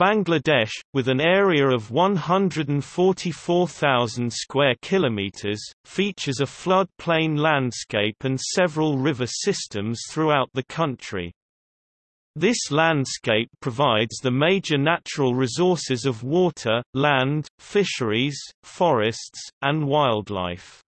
Bangladesh, with an area of 144,000 square kilometers, features a flood-plain landscape and several river systems throughout the country. This landscape provides the major natural resources of water, land, fisheries, forests, and wildlife.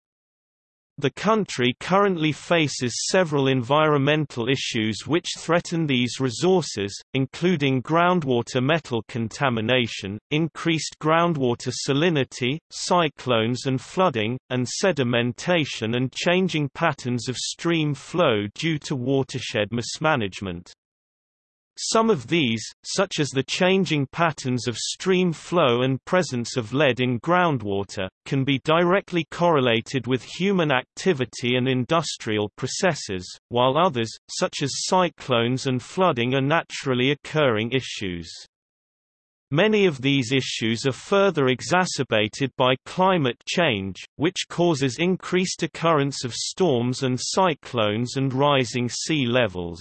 The country currently faces several environmental issues which threaten these resources, including groundwater metal contamination, increased groundwater salinity, cyclones and flooding, and sedimentation and changing patterns of stream flow due to watershed mismanagement. Some of these, such as the changing patterns of stream flow and presence of lead in groundwater, can be directly correlated with human activity and industrial processes, while others, such as cyclones and flooding are naturally occurring issues. Many of these issues are further exacerbated by climate change, which causes increased occurrence of storms and cyclones and rising sea levels.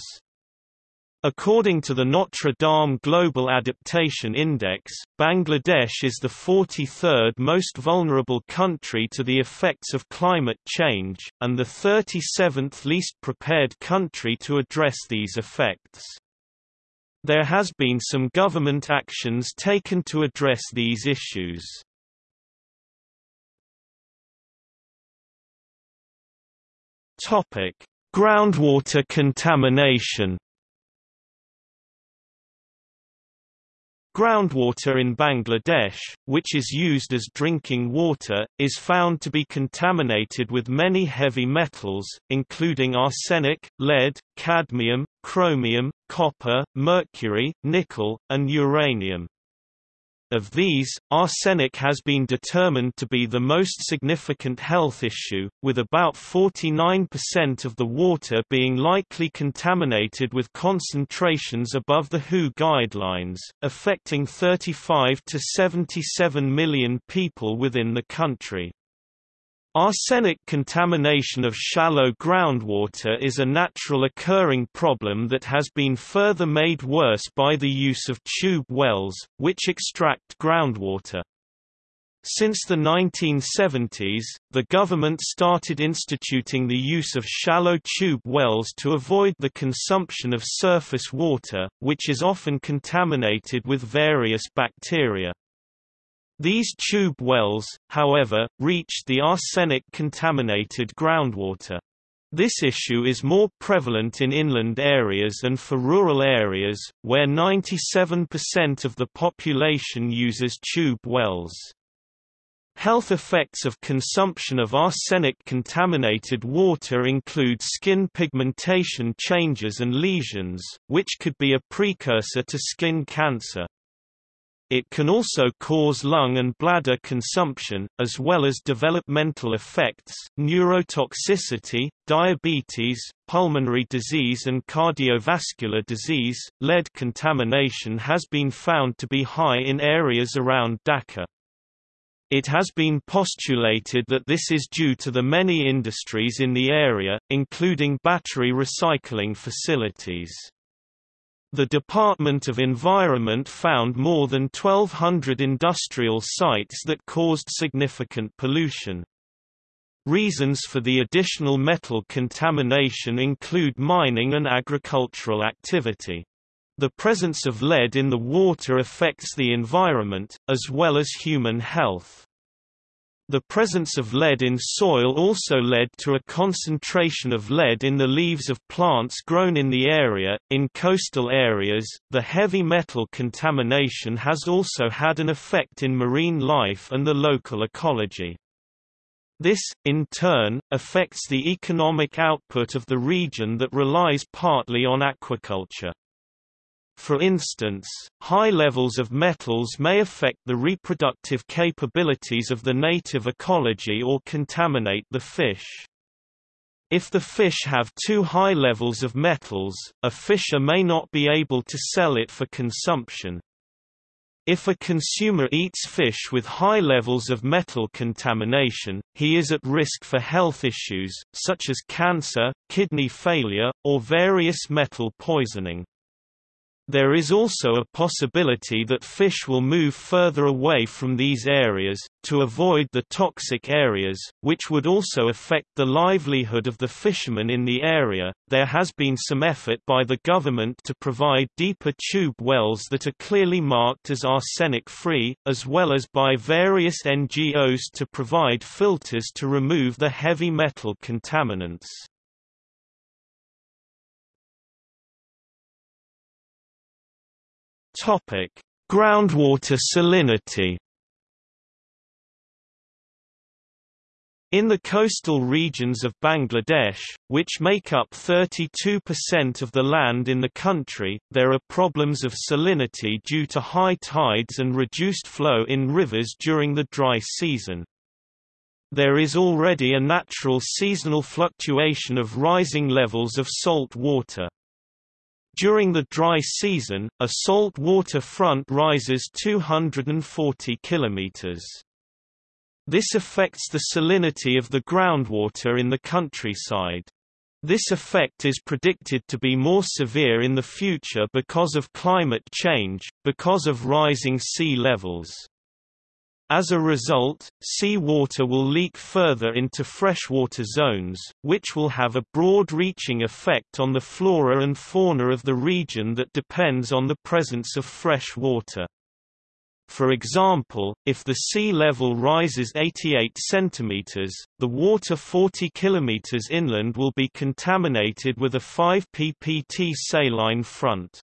According to the Notre Dame Global Adaptation Index, Bangladesh is the 43rd most vulnerable country to the effects of climate change, and the 37th least prepared country to address these effects. There has been some government actions taken to address these issues. Groundwater contamination Groundwater in Bangladesh, which is used as drinking water, is found to be contaminated with many heavy metals, including arsenic, lead, cadmium, chromium, copper, mercury, nickel, and uranium. Of these, arsenic has been determined to be the most significant health issue, with about 49% of the water being likely contaminated with concentrations above the WHO guidelines, affecting 35 to 77 million people within the country. Arsenic contamination of shallow groundwater is a natural occurring problem that has been further made worse by the use of tube wells, which extract groundwater. Since the 1970s, the government started instituting the use of shallow tube wells to avoid the consumption of surface water, which is often contaminated with various bacteria. These tube wells, however, reached the arsenic-contaminated groundwater. This issue is more prevalent in inland areas and for rural areas, where 97% of the population uses tube wells. Health effects of consumption of arsenic-contaminated water include skin pigmentation changes and lesions, which could be a precursor to skin cancer. It can also cause lung and bladder consumption, as well as developmental effects, neurotoxicity, diabetes, pulmonary disease, and cardiovascular disease. Lead contamination has been found to be high in areas around Dhaka. It has been postulated that this is due to the many industries in the area, including battery recycling facilities. The Department of Environment found more than 1,200 industrial sites that caused significant pollution. Reasons for the additional metal contamination include mining and agricultural activity. The presence of lead in the water affects the environment, as well as human health. The presence of lead in soil also led to a concentration of lead in the leaves of plants grown in the area. In coastal areas, the heavy metal contamination has also had an effect in marine life and the local ecology. This, in turn, affects the economic output of the region that relies partly on aquaculture. For instance, high levels of metals may affect the reproductive capabilities of the native ecology or contaminate the fish. If the fish have too high levels of metals, a fisher may not be able to sell it for consumption. If a consumer eats fish with high levels of metal contamination, he is at risk for health issues, such as cancer, kidney failure, or various metal poisoning. There is also a possibility that fish will move further away from these areas, to avoid the toxic areas, which would also affect the livelihood of the fishermen in the area. There has been some effort by the government to provide deeper tube wells that are clearly marked as arsenic free, as well as by various NGOs to provide filters to remove the heavy metal contaminants. Topic: Groundwater salinity. In the coastal regions of Bangladesh, which make up 32% of the land in the country, there are problems of salinity due to high tides and reduced flow in rivers during the dry season. There is already a natural seasonal fluctuation of rising levels of salt water. During the dry season, a salt water front rises 240 kilometers. This affects the salinity of the groundwater in the countryside. This effect is predicted to be more severe in the future because of climate change, because of rising sea levels. As a result, sea water will leak further into freshwater zones, which will have a broad-reaching effect on the flora and fauna of the region that depends on the presence of fresh water. For example, if the sea level rises 88 cm, the water 40 km inland will be contaminated with a 5 ppt saline front.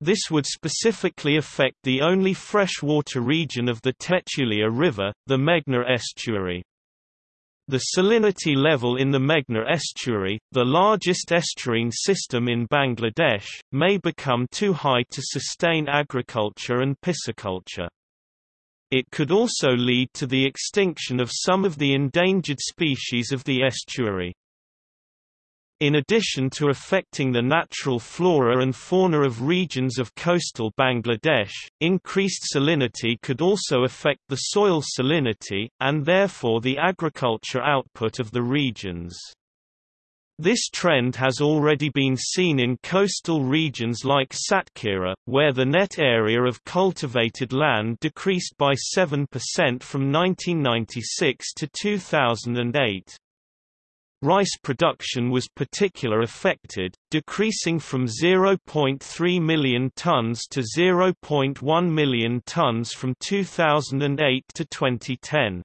This would specifically affect the only freshwater region of the Tetulia River, the Meghna estuary. The salinity level in the Meghna estuary, the largest estuarine system in Bangladesh, may become too high to sustain agriculture and pisciculture. It could also lead to the extinction of some of the endangered species of the estuary. In addition to affecting the natural flora and fauna of regions of coastal Bangladesh, increased salinity could also affect the soil salinity, and therefore the agriculture output of the regions. This trend has already been seen in coastal regions like Satkhira, where the net area of cultivated land decreased by 7% from 1996 to 2008. Rice production was particular affected, decreasing from 0.3 million tons to 0.1 million tons from 2008 to 2010.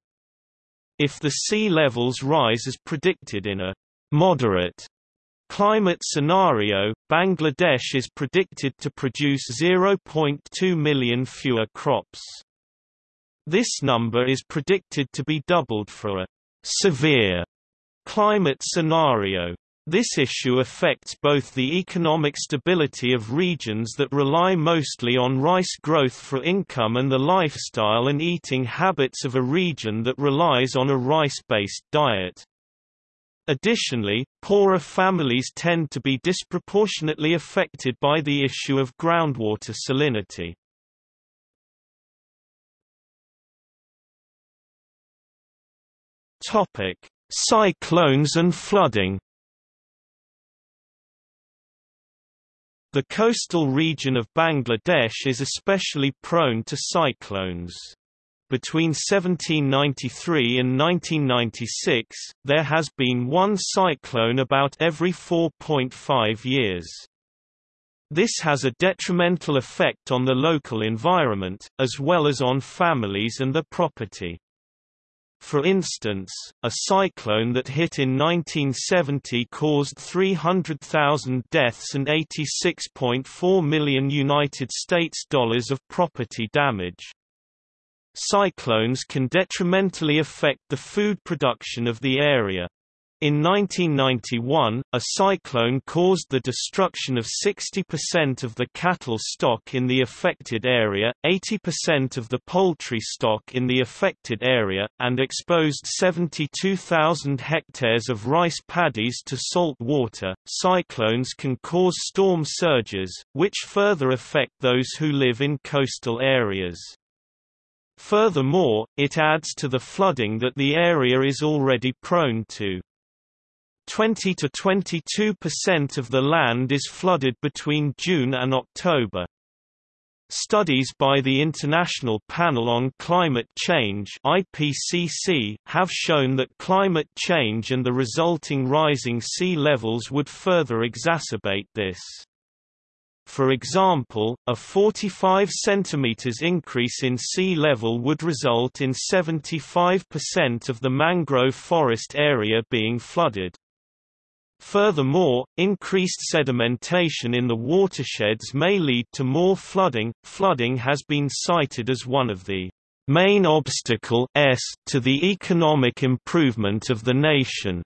If the sea levels rise as predicted in a moderate climate scenario, Bangladesh is predicted to produce 0.2 million fewer crops. This number is predicted to be doubled for a severe Climate scenario this issue affects both the economic stability of regions that rely mostly on rice growth for income and the lifestyle and eating habits of a region that relies on a rice-based diet. Additionally, poorer families tend to be disproportionately affected by the issue of groundwater salinity. Topic: Cyclones and flooding The coastal region of Bangladesh is especially prone to cyclones. Between 1793 and 1996, there has been one cyclone about every 4.5 years. This has a detrimental effect on the local environment, as well as on families and their property. For instance, a cyclone that hit in 1970 caused 300,000 deaths and 86.4 million United States dollars of property damage. Cyclones can detrimentally affect the food production of the area. In 1991, a cyclone caused the destruction of 60% of the cattle stock in the affected area, 80% of the poultry stock in the affected area, and exposed 72,000 hectares of rice paddies to salt water. Cyclones can cause storm surges, which further affect those who live in coastal areas. Furthermore, it adds to the flooding that the area is already prone to. 20 to 22% of the land is flooded between June and October. Studies by the International Panel on Climate Change IPCC have shown that climate change and the resulting rising sea levels would further exacerbate this. For example, a 45 cm increase in sea level would result in 75% of the mangrove forest area being flooded. Furthermore, increased sedimentation in the watersheds may lead to more flooding. Flooding has been cited as one of the main obstacle to the economic improvement of the nation.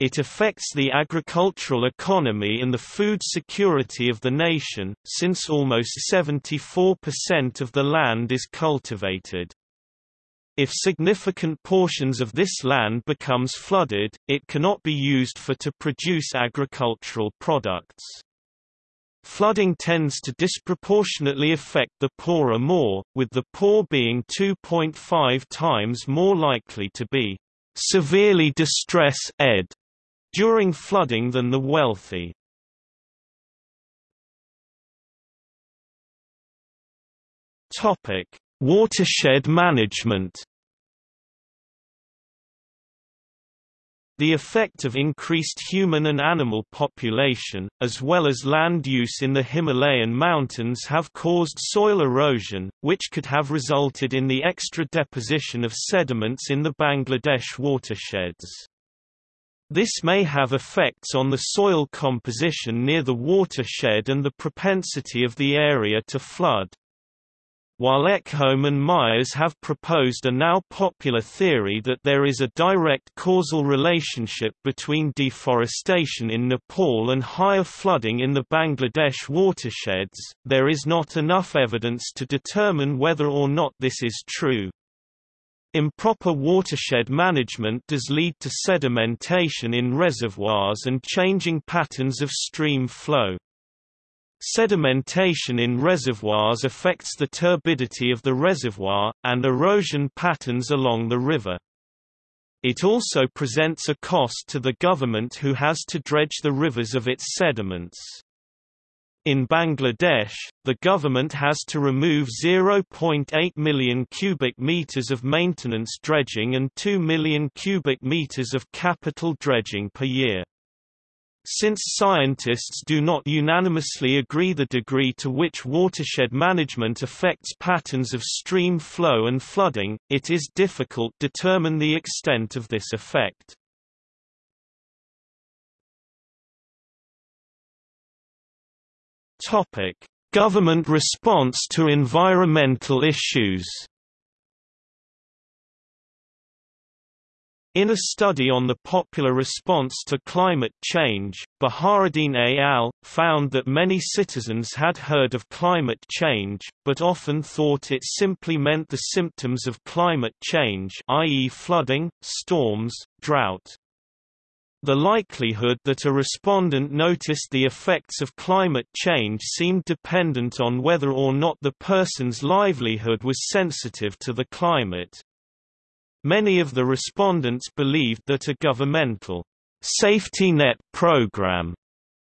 It affects the agricultural economy and the food security of the nation, since almost 74% of the land is cultivated. If significant portions of this land becomes flooded, it cannot be used for to produce agricultural products. Flooding tends to disproportionately affect the poorer more, with the poor being 2.5 times more likely to be severely distressed during flooding than the wealthy. Topic: Watershed management The effect of increased human and animal population, as well as land use in the Himalayan mountains have caused soil erosion, which could have resulted in the extra deposition of sediments in the Bangladesh watersheds. This may have effects on the soil composition near the watershed and the propensity of the area to flood. While Ekholm and Myers have proposed a now popular theory that there is a direct causal relationship between deforestation in Nepal and higher flooding in the Bangladesh watersheds, there is not enough evidence to determine whether or not this is true. Improper watershed management does lead to sedimentation in reservoirs and changing patterns of stream flow. Sedimentation in reservoirs affects the turbidity of the reservoir, and erosion patterns along the river. It also presents a cost to the government who has to dredge the rivers of its sediments. In Bangladesh, the government has to remove 0.8 million cubic meters of maintenance dredging and 2 million cubic meters of capital dredging per year. Since scientists do not unanimously agree the degree to which watershed management affects patterns of stream flow and flooding, it is difficult to determine the extent of this effect. Government response to environmental issues In a study on the popular response to climate change, Baharuddin et al. found that many citizens had heard of climate change, but often thought it simply meant the symptoms of climate change i.e. flooding, storms, drought. The likelihood that a respondent noticed the effects of climate change seemed dependent on whether or not the person's livelihood was sensitive to the climate. Many of the respondents believed that a governmental safety net program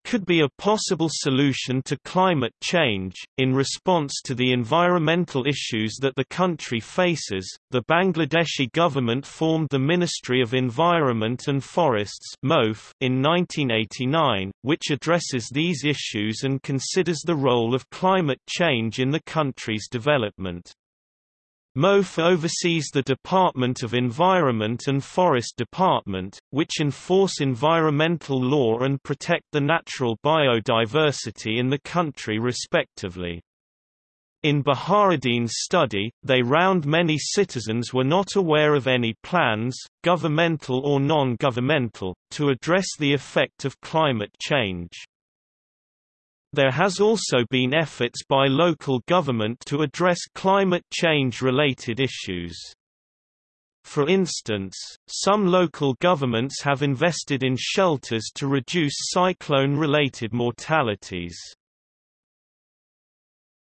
could be a possible solution to climate change. In response to the environmental issues that the country faces, the Bangladeshi government formed the Ministry of Environment and Forests in 1989, which addresses these issues and considers the role of climate change in the country's development. MOF oversees the Department of Environment and Forest Department, which enforce environmental law and protect the natural biodiversity in the country respectively. In Baharuddin's study, they round many citizens were not aware of any plans, governmental or non-governmental, to address the effect of climate change. There has also been efforts by local government to address climate change-related issues. For instance, some local governments have invested in shelters to reduce cyclone-related mortalities.